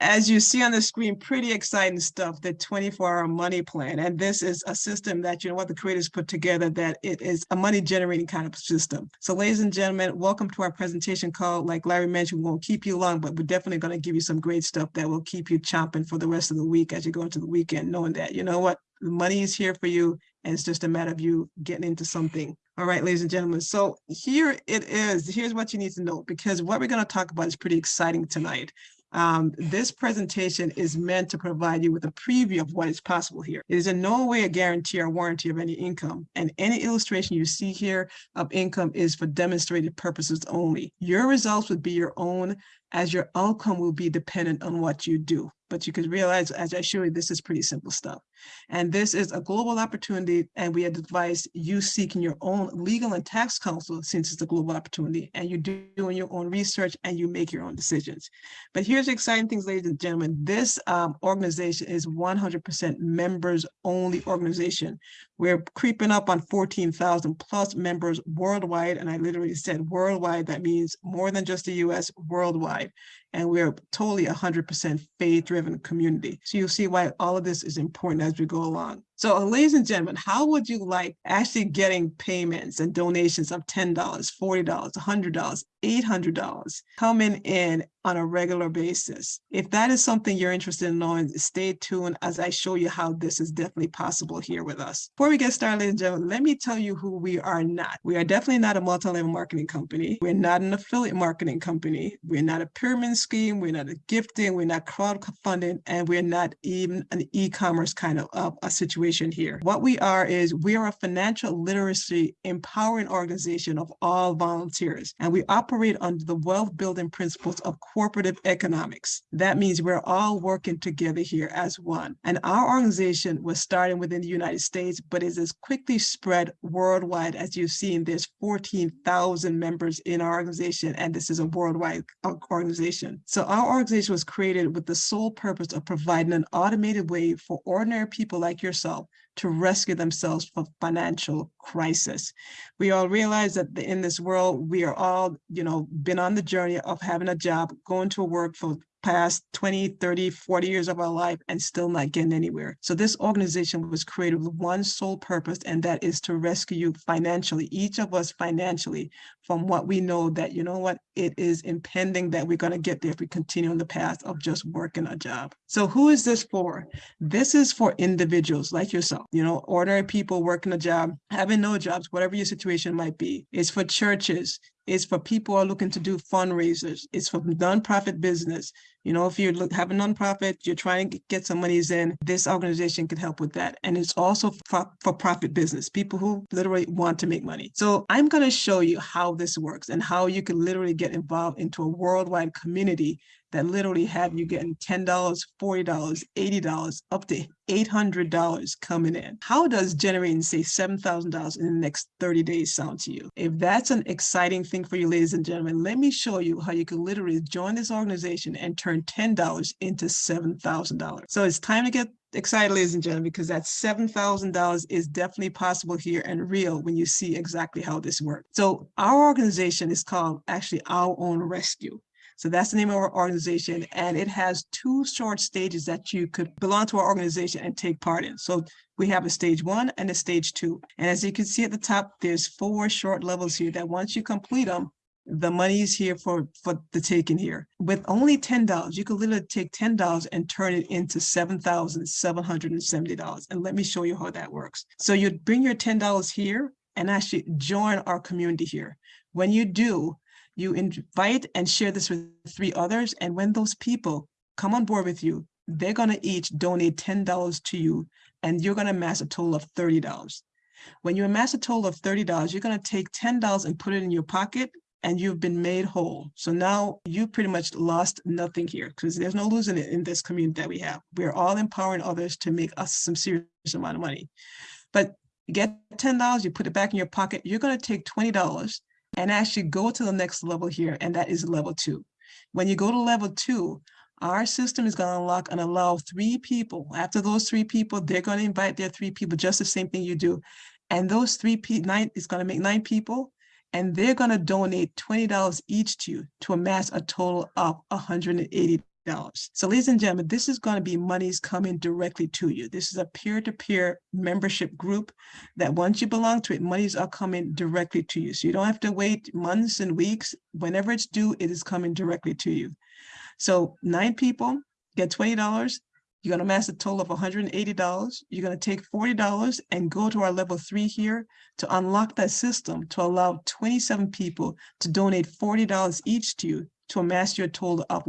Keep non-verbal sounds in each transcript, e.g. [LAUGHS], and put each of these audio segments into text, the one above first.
as you see on the screen, pretty exciting stuff, the 24-hour money plan. And this is a system that, you know what, the creators put together that it is a money generating kind of system. So ladies and gentlemen, welcome to our presentation call. Like Larry mentioned, we won't keep you long, but we're definitely going to give you some great stuff that will keep you chomping for the rest of the week as you go into the weekend, knowing that, you know what, the money is here for you and it's just a matter of you getting into something. All right, ladies and gentlemen. So here it is. Here's what you need to know because what we're going to talk about is pretty exciting tonight. Um, this presentation is meant to provide you with a preview of what is possible here. It is in no way a guarantee or warranty of any income, and any illustration you see here of income is for demonstrated purposes only. Your results would be your own as your outcome will be dependent on what you do. But you can realize, as I show you, this is pretty simple stuff. And this is a global opportunity, and we advise you seeking your own legal and tax counsel since it's a global opportunity, and you're doing your own research and you make your own decisions. But here's the exciting things, ladies and gentlemen. This um, organization is 100% members-only organization. We're creeping up on 14,000 plus members worldwide, and I literally said worldwide. That means more than just the U.S. worldwide and we're totally 100% faith-driven community. So you'll see why all of this is important as we go along. So ladies and gentlemen, how would you like actually getting payments and donations of $10, $40, $100, $800 coming in on a regular basis? If that is something you're interested in knowing, stay tuned as I show you how this is definitely possible here with us. Before we get started, ladies and gentlemen, let me tell you who we are not. We are definitely not a multi-level marketing company. We're not an affiliate marketing company. We're not a pyramid scheme. We're not a gifting. We're not crowdfunding. And we're not even an e-commerce kind of uh, a situation here. What we are is we are a financial literacy empowering organization of all volunteers, and we operate under the wealth building principles of cooperative economics. That means we're all working together here as one. And our organization was starting within the United States, but is as quickly spread worldwide as you've seen. There's 14,000 members in our organization, and this is a worldwide organization. So our organization was created with the sole purpose of providing an automated way for ordinary people like yourself to rescue themselves from financial crisis. We all realize that in this world, we are all, you know, been on the journey of having a job, going to work for past 20, 30, 40 years of our life and still not getting anywhere. So this organization was created with one sole purpose, and that is to rescue you financially, each of us financially, from what we know that, you know what, it is impending that we're going to get there if we continue on the path of just working a job. So who is this for? This is for individuals like yourself, you know, ordinary people working a job, having no jobs, whatever your situation might be. It's for churches, it's for people who are looking to do fundraisers. It's for nonprofit business. You know, if you have a nonprofit, you're trying to get some monies in, this organization can help with that. And it's also for, for profit business, people who literally want to make money. So I'm going to show you how this works and how you can literally get involved into a worldwide community that literally have you getting $10, $40, $80, up to $800 coming in. How does generating say $7,000 in the next 30 days sound to you? If that's an exciting thing for you, ladies and gentlemen, let me show you how you can literally join this organization and turn $10 into $7,000. So it's time to get excited, ladies and gentlemen, because that $7,000 is definitely possible here and real when you see exactly how this works. So our organization is called actually Our Own Rescue. So that's the name of our organization. And it has two short stages that you could belong to our organization and take part in. So we have a stage one and a stage two. And as you can see at the top, there's four short levels here that once you complete them, the money is here for, for the taking here. With only $10, you can literally take $10 and turn it into $7,770. And let me show you how that works. So you'd bring your $10 here and actually join our community here. When you do, you invite and share this with three others. And when those people come on board with you, they're going to each donate $10 to you and you're going to amass a total of $30. When you amass a total of $30, you're going to take $10 and put it in your pocket and you've been made whole. So now you pretty much lost nothing here because there's no losing it in this community that we have. We're all empowering others to make us some serious amount of money. But you get $10, you put it back in your pocket, you're going to take $20 and actually go to the next level here, and that is level two. When you go to level two, our system is going to unlock and allow three people. After those three people, they're going to invite their three people, just the same thing you do. And those three people, nine is going to make nine people, and they're going to donate $20 each to you to amass a total of $180. Dollars. So ladies and gentlemen, this is going to be monies coming directly to you. This is a peer-to-peer membership group that once you belong to it, monies are coming directly to you. So you don't have to wait months and weeks. Whenever it's due, it is coming directly to you. So nine people get $20. You're going to amass a total of $180. You're going to take $40 and go to our level three here to unlock that system to allow 27 people to donate $40 each to you to amass your total of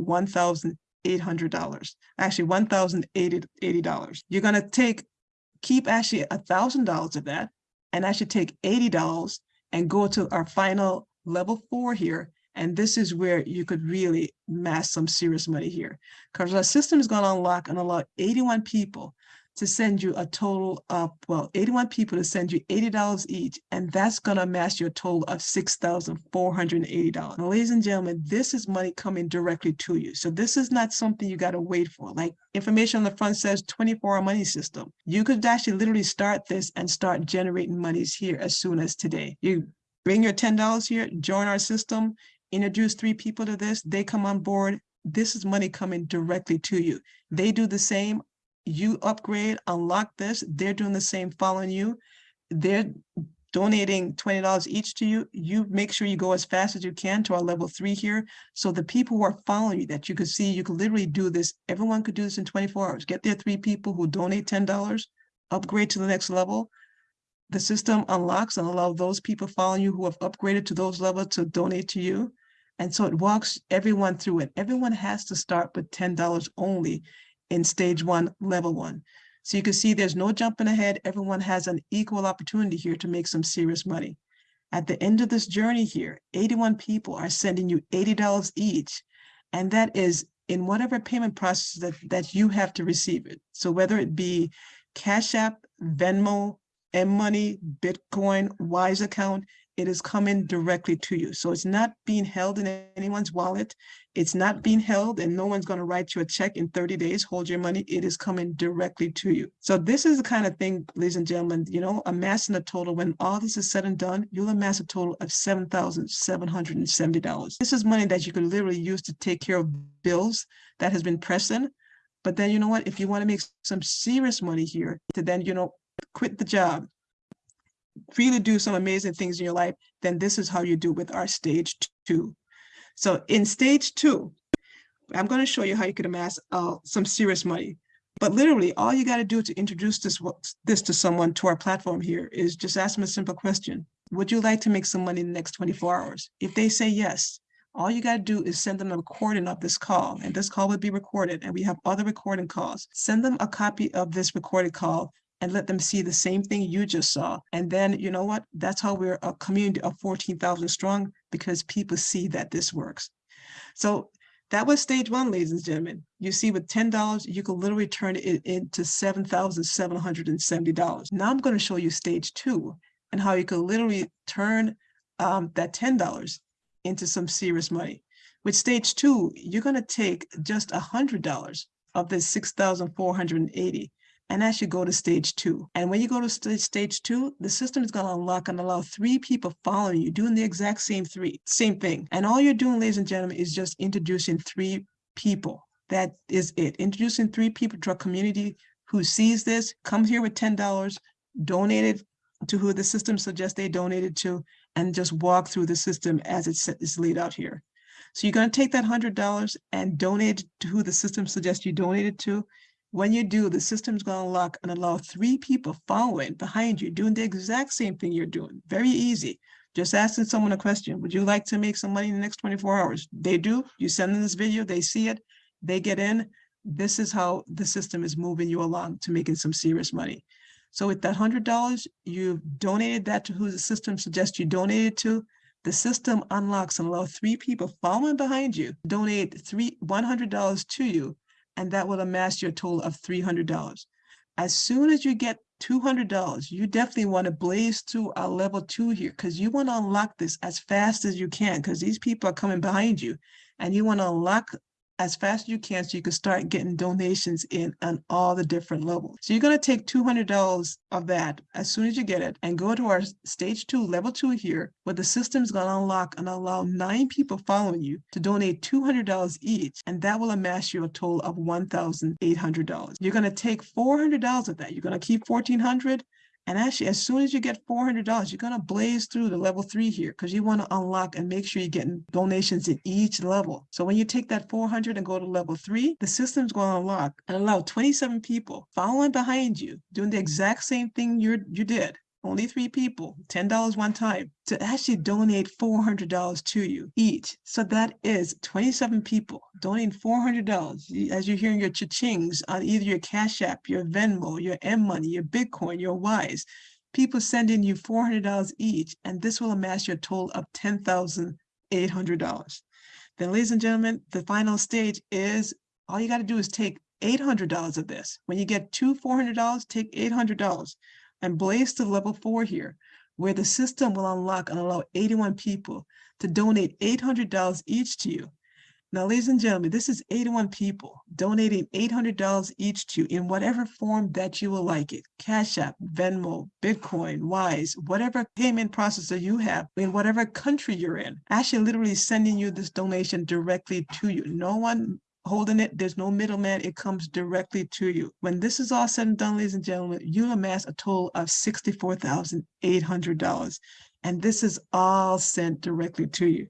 $1,800, actually $1,080. You're going to take, keep actually $1,000 of that and actually take $80 and go to our final level four here. And this is where you could really mass some serious money here. Because our system is going to unlock and allow 81 people to send you a total of, well, 81 people to send you $80 each, and that's going to amass your total of $6,480. Now, ladies and gentlemen, this is money coming directly to you. So this is not something you got to wait for. Like information on the front says 24-hour money system. You could actually literally start this and start generating monies here as soon as today. You bring your $10 here, join our system, introduce three people to this, they come on board, this is money coming directly to you. They do the same, you upgrade, unlock this, they're doing the same following you. They're donating $20 each to you. You make sure you go as fast as you can to our level three here. So the people who are following you that you could see, you could literally do this. Everyone could do this in 24 hours. Get their three people who donate $10, upgrade to the next level, the system unlocks and allow those people following you who have upgraded to those levels to donate to you. And so it walks everyone through it. Everyone has to start with $10 only in stage one, level one. So you can see there's no jumping ahead. Everyone has an equal opportunity here to make some serious money. At the end of this journey here, 81 people are sending you $80 each. And that is in whatever payment process that, that you have to receive it. So whether it be Cash App, Venmo, M-Money, Bitcoin, Wise account, it is coming directly to you. So it's not being held in anyone's wallet. It's not being held and no one's going to write you a check in 30 days, hold your money. It is coming directly to you. So this is the kind of thing, ladies and gentlemen, you know, amassing a total, when all this is said and done, you'll amass a total of $7,770. This is money that you could literally use to take care of bills that has been pressing. But then, you know what, if you want to make some serious money here, to then, you know, quit the job, really do some amazing things in your life, then this is how you do with our stage two. So in stage two, I'm going to show you how you can amass uh, some serious money. But literally, all you got to do to introduce this, this to someone to our platform here is just ask them a simple question. Would you like to make some money in the next 24 hours? If they say yes, all you got to do is send them a recording of this call, and this call will be recorded, and we have other recording calls. Send them a copy of this recorded call and let them see the same thing you just saw. And then, you know what? That's how we're a community of 14,000 strong because people see that this works. So that was stage one, ladies and gentlemen. You see with $10, you can literally turn it into $7,770. Now I'm going to show you stage two and how you can literally turn um, that $10 into some serious money. With stage two, you're going to take just $100 of this 6,480 and you go to stage two. And when you go to st stage two, the system is going to unlock and allow three people following you doing the exact same three, same thing. And all you're doing, ladies and gentlemen, is just introducing three people. That is it. Introducing three people to a community who sees this, comes here with $10, donated to who the system suggests they donated to, and just walk through the system as it's laid out here. So you're going to take that $100 and donate to who the system suggests you donated to. When you do, the system's going to lock and allow three people following behind you doing the exact same thing you're doing. Very easy. Just asking someone a question. Would you like to make some money in the next 24 hours? They do. You send them this video, they see it, they get in. This is how the system is moving you along to making some serious money. So with that $100, you've donated that to who the system suggests you donated to. The system unlocks and allows three people following behind you donate three $100 to you and that will amass your total of $300. As soon as you get $200, you definitely want to blaze to a level two here because you want to unlock this as fast as you can because these people are coming behind you and you want to unlock as fast as you can so you can start getting donations in on all the different levels. So you're going to take $200 of that as soon as you get it and go to our stage two, level two here, where the system's going to unlock and allow nine people following you to donate $200 each. And that will amass you a total of $1,800. You're going to take $400 of that. You're going to keep 1400 and actually, as soon as you get $400, you're going to blaze through the level three here because you want to unlock and make sure you're getting donations in each level. So when you take that 400 and go to level three, the system's going to unlock and allow 27 people following behind you doing the exact same thing you you did only three people, $10 one time, to actually donate $400 to you each. So that is 27 people donating $400 as you're hearing your cha-chings on either your Cash App, your Venmo, your M-Money, your Bitcoin, your Wise. People sending you $400 each, and this will amass your total of $10,800. Then, ladies and gentlemen, the final stage is all you got to do is take $800 of this. When you get two $400, take $800 and blaze to level four here, where the system will unlock and allow 81 people to donate $800 each to you. Now, ladies and gentlemen, this is 81 people donating $800 each to you in whatever form that you will like it. Cash App, Venmo, Bitcoin, Wise, whatever payment processor you have in whatever country you're in, actually literally sending you this donation directly to you. No one holding it. There's no middleman. It comes directly to you. When this is all said and done, ladies and gentlemen, you'll amass a total of $64,800. And this is all sent directly to you.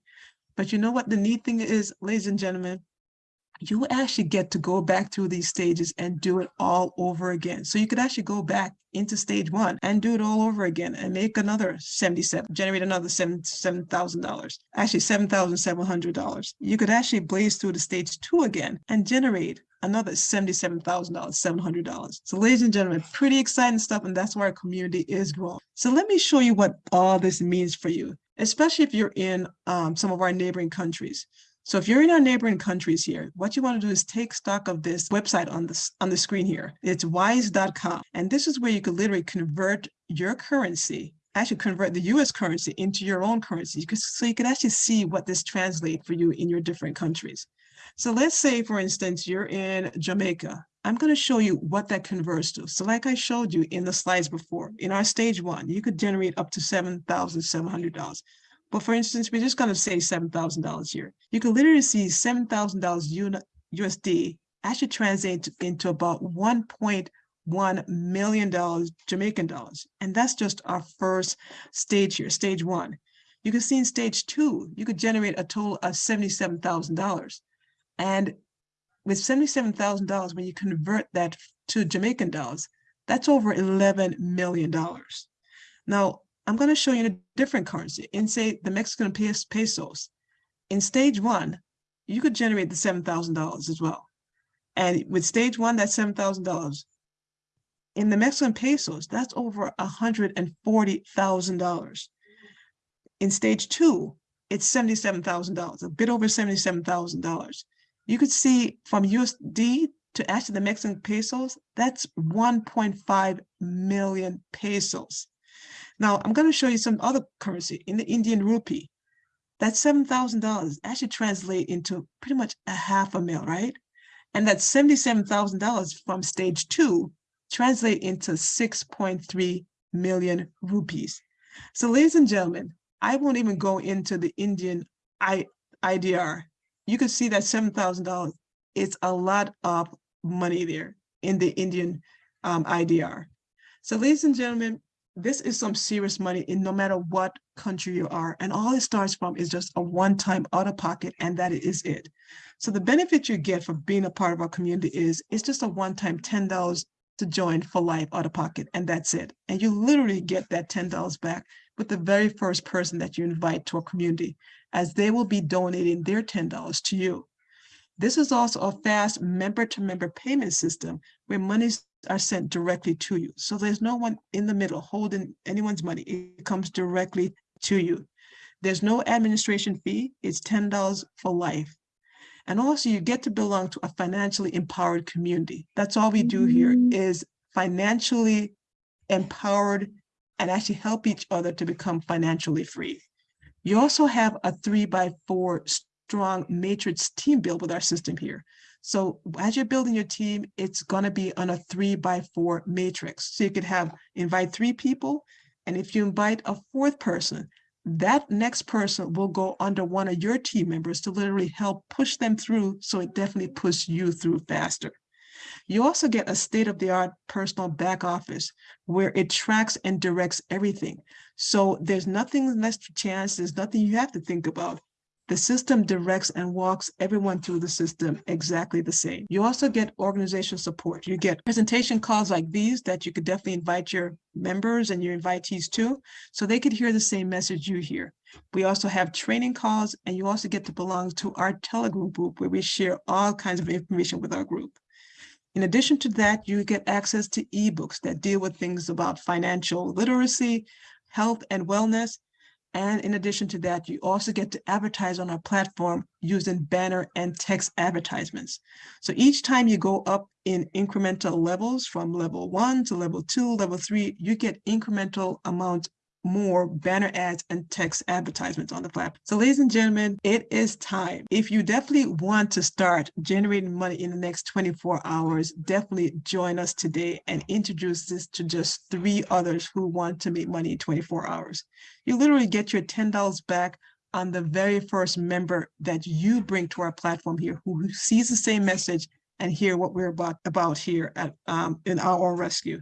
But you know what the neat thing is, ladies and gentlemen? You actually get to go back through these stages and do it all over again. So you could actually go back into stage one and do it all over again and make another 77, generate another seven seven thousand dollars, actually seven thousand seven hundred dollars. You could actually blaze through the stage two again and generate another $77,000, $700. So ladies and gentlemen, pretty exciting stuff. And that's why our community is growing. So let me show you what all this means for you, especially if you're in um, some of our neighboring countries. So if you're in our neighboring countries here, what you want to do is take stock of this website on this on the screen here. It's wise.com. And this is where you could literally convert your currency actually convert the US currency into your own currency. You could, so you could actually see what this translates for you in your different countries. So let's say, for instance, you're in Jamaica. I'm going to show you what that converts to. So like I showed you in the slides before, in our stage one, you could generate up to $7,700. But for instance, we're just going to say $7,000 here. You can literally see $7,000 USD actually translate into about 1.1 million dollars Jamaican dollars. And that's just our first stage here, stage one. You can see in stage two, you could generate a total of $77,000. And with $77,000, when you convert that to Jamaican dollars, that's over $11 million. Now, I'm going to show you a different currency in say the Mexican pesos. In stage one, you could generate the $7,000 as well. And with stage one, that's $7,000. In the Mexican pesos, that's over $140,000. In stage two, it's $77,000, a bit over $77,000. You could see from USD to actually the Mexican pesos, that's 1.5 million pesos. Now, I'm going to show you some other currency in the Indian rupee. That $7,000 actually translate into pretty much a half a mil, right? And that $77,000 from stage two translate into 6.3 million rupees. So ladies and gentlemen, I won't even go into the Indian I, IDR. You can see that $7,000, it's a lot of money there in the Indian um, IDR. So ladies and gentlemen, this is some serious money in no matter what country you are. And all it starts from is just a one-time out of pocket, and that is it. So the benefit you get from being a part of our community is it's just a one-time $10 to join for life out of pocket, and that's it. And you literally get that $10 back with the very first person that you invite to a community, as they will be donating their $10 to you. This is also a fast member-to-member -member payment system where monies are sent directly to you. So there's no one in the middle holding anyone's money. It comes directly to you. There's no administration fee. It's $10 for life. And also you get to belong to a financially empowered community. That's all we do here mm-hmm. is financially empowered and actually help each other to become financially free. You also have a three by four strong matrix team build with our system here. So as you're building your team, it's gonna be on a three by four matrix. So you could have, invite three people, and if you invite a fourth person, that next person will go under one of your team members to literally help push them through. So it definitely pushes you through faster. You also get a state-of-the-art personal back office where it tracks and directs everything. So there's nothing less to chance, there's nothing you have to think about. The system directs and walks everyone through the system exactly the same. You also get organization support. You get presentation calls like these that you could definitely invite your members and your invitees to, so they could hear the same message you hear. We also have training calls, and you also get to belong to our Telegram group where we share all kinds of information with our group. In addition to that, you get access to ebooks that deal with things about financial literacy, health and wellness. And in addition to that, you also get to advertise on our platform using banner and text advertisements. So each time you go up in incremental levels from level one to level two, level three, you get incremental amounts more banner ads and text advertisements on the platform. So ladies and gentlemen, it is time. If you definitely want to start generating money in the next 24 hours, definitely join us today and introduce this to just three others who want to make money in 24 hours. You literally get your $10 back on the very first member that you bring to our platform here who sees the same message and hear what we're about, about here at um, in our rescue.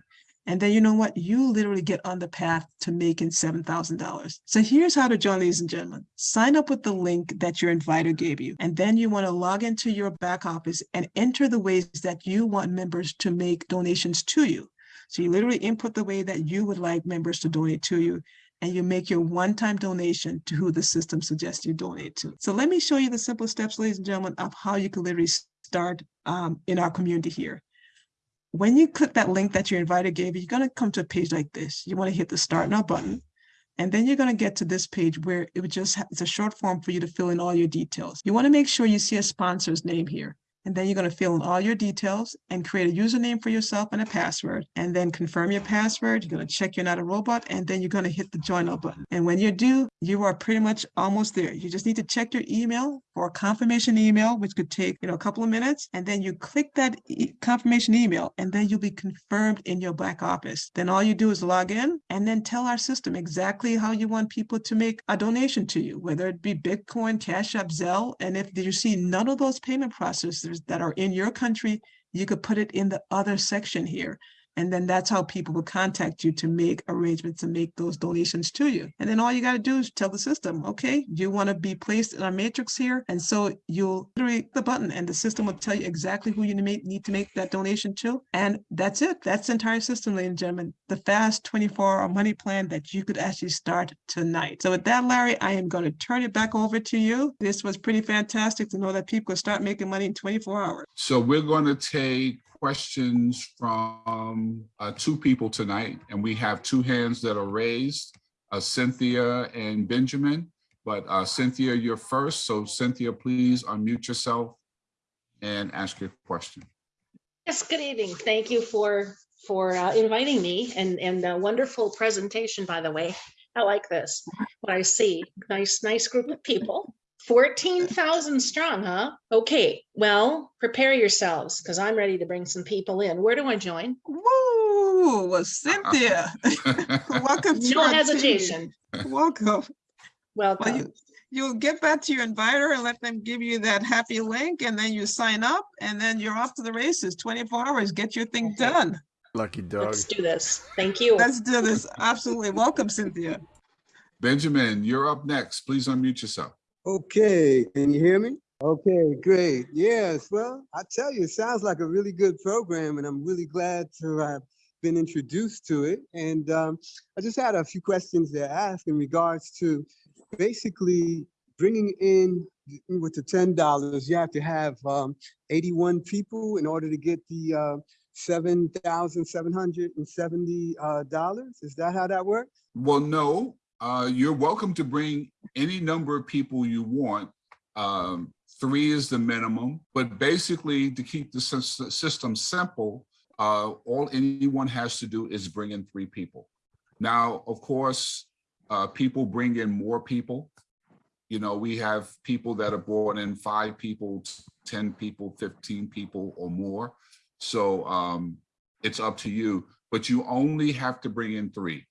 And then you know what? You literally get on the path to making $7,000. So here's how to join, ladies and gentlemen. Sign up with the link that your inviter gave you. And then you want to log into your back office and enter the ways that you want members to make donations to you. So you literally input the way that you would like members to donate to you and you make your one-time donation to who the system suggests you donate to. So let me show you the simple steps, ladies and gentlemen, of how you can literally start um, in our community here when you click that link that your inviter gave you, you're going to come to a page like this. You want to hit the start now button. And then you're going to get to this page where it would just, it's a short form for you to fill in all your details. You want to make sure you see a sponsor's name here. And then you're going to fill in all your details and create a username for yourself and a password. And then confirm your password. You're going to check you're not a robot. And then you're going to hit the join up button. And when you do, you are pretty much almost there. You just need to check your email for a confirmation email, which could take you know a couple of minutes. And then you click that e confirmation email and then you'll be confirmed in your back office. Then all you do is log in and then tell our system exactly how you want people to make a donation to you, whether it be Bitcoin, Cash App, Zelle. And if you see none of those payment processors that are in your country, you could put it in the other section here. And then that's how people will contact you to make arrangements to make those donations to you. And then all you got to do is tell the system, okay, you want to be placed in a matrix here. And so you'll literally the button and the system will tell you exactly who you need to make that donation to. And that's it. That's the entire system, ladies and gentlemen. The fast 24 hour money plan that you could actually start tonight. So with that, Larry, I am going to turn it back over to you. This was pretty fantastic to know that people could start making money in 24 hours. So we're going to take questions from uh, two people tonight, and we have two hands that are raised, uh, Cynthia and Benjamin. But uh, Cynthia, you're first. So Cynthia, please unmute yourself and ask your question. Yes, good evening. Thank you for for uh, inviting me and and a wonderful presentation, by the way. I like this. What I see, nice, nice group of people. 14,000 strong, huh? Okay, well, prepare yourselves because I'm ready to bring some people in. Where do I join? Woo, well, uh-huh. Cynthia, [LAUGHS] welcome to No our hesitation. team. Welcome. Well, Welcome. you, you'll get back to your inviter and let them give you that happy link and then you sign up and then you're off to the races, 24 hours, get your thing Okay. done. Lucky dog. Let's do this. Thank you. Let's do this. Absolutely. Welcome, Cynthia. Benjamin, you're up next. Please unmute yourself. Okay, can you hear me? Okay, great. Yes, well, I tell you, it sounds like a really good program, and I'm really glad to have been introduced to it. And um, I just had a few questions to ask in regards to basically bringing in with the ten dollars. You have to have um, 81 people in order to get the uh, seven thousand seven hundred and seventy uh, dollars. Is that how that works? Well, no, uh, you're welcome to bring any number of people you want. Um, three is the minimum, but basically to keep the system simple, uh, all anyone has to do is bring in three people. Now, of course, uh, people bring in more people. you know, we have people that are brought in five people, 10 people, 15 people or more. So um, it's up to you, but you only have to bring in three.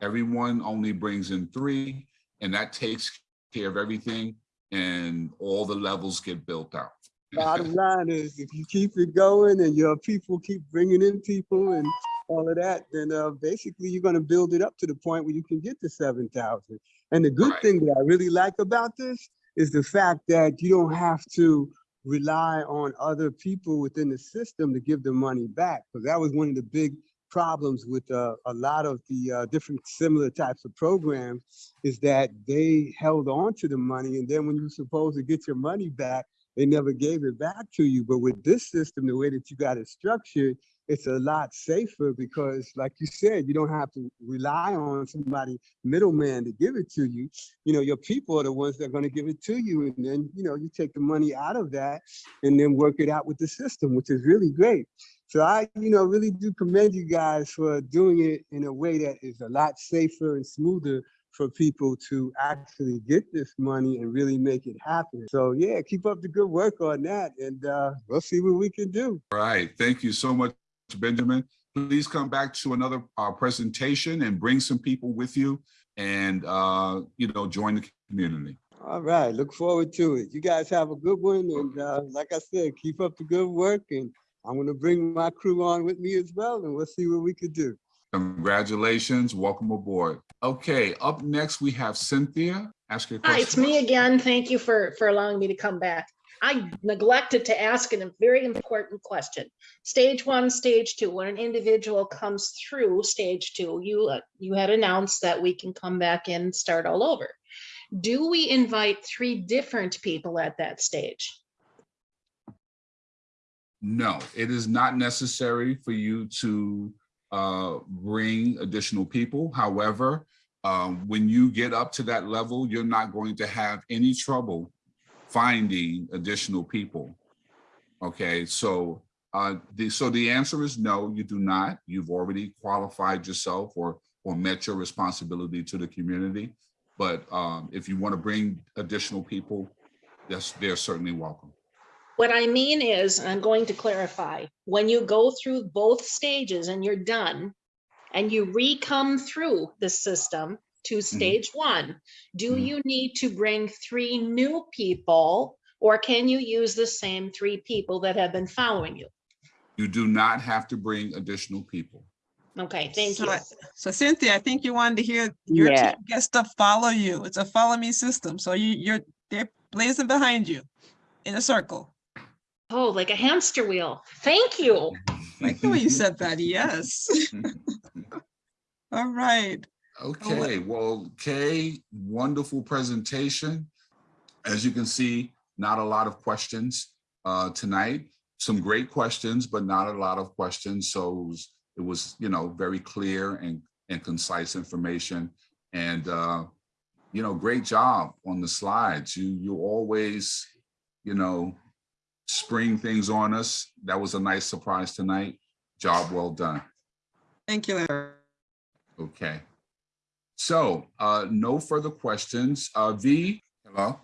Everyone only brings in three and that takes care of everything and all the levels get built out. Bottom [LAUGHS] line is, if you keep it going and your people keep bringing in people and all of that, then uh, basically you're going to build it up to the point where you can get to 7,000. And the good Right. thing that I really like about this is the fact that you don't have to rely on other people within the system to give the money back. Because that was one of the big problems with uh, a lot of the uh, different similar types of programs is that they held on to the money. And then when you're supposed to get your money back, they never gave it back to you. But with this system, the way that you got it structured, it's a lot safer because like you said, you don't have to rely on somebody middleman to give it to you. You know, your people are the ones that are going to give it to you. And then, you know, you take the money out of that and then work it out with the system, which is really great. So I, you know, really do commend you guys for doing it in a way that is a lot safer and smoother for people to actually get this money and really make it happen. So yeah, keep up the good work on that and uh, we'll see what we can do. All right, thank you so much, Benjamin. Please come back to another uh, presentation and bring some people with you and, uh, you know, join the community. All right, look forward to it. You guys have a good one. And uh, like I said, keep up the good work. And I'm gonna bring my crew on with me as well and we'll see what we could do. Congratulations, welcome aboard. Okay, up next, we have Cynthia. Ask your Hi, it's me again. Thank you for, for allowing me to come back. I neglected to ask a very important question. Stage one, stage two, when an individual comes through stage two, you, uh, you had announced that we can come back and start all over. Do we invite three different people at that stage? No, it is not necessary for you to uh, bring additional people. However, um, when you get up to that level, you're not going to have any trouble finding additional people. Okay, so uh, the so the answer is no, you do not. You've already qualified yourself or or met your responsibility to the community. But um, if you want to bring additional people, yes, they're certainly welcome. What I mean is, and I'm going to clarify, when you go through both stages and you're done, and you re-come through the system to stage one, do Mhm. you need to bring three new people? Or can you use the same three people that have been following you? You do not have to bring additional people. Okay, thank So you. So Cynthia, I think you wanted to hear your Yeah. team gets to follow you. It's a follow me system. So you, you're, they're blazing behind you in a circle. Oh, like a hamster wheel. Thank you. Like the way you said that, [LAUGHS] yes. All right. Okay, well, Kay, wonderful presentation. As you can see, not a lot of questions uh, tonight. Some great questions, but not a lot of questions. So it was, it was, you know, very clear and, and concise information. And, uh, you know, great job on the slides. You, you always, you know, spring things on us. That was a nice surprise tonight. Job well done. Thank you, Larry. Okay. So, uh, no further questions. Uh, V, hello?